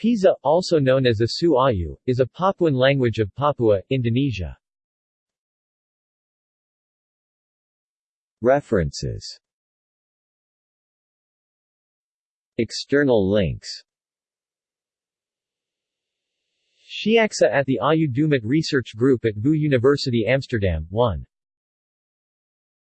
Pisa, also known as the Suayu, is a Papuan language of Papua, Indonesia. References External links Shiaksa at the Awyu-Dumut Research Group at VU University Amsterdam, 1.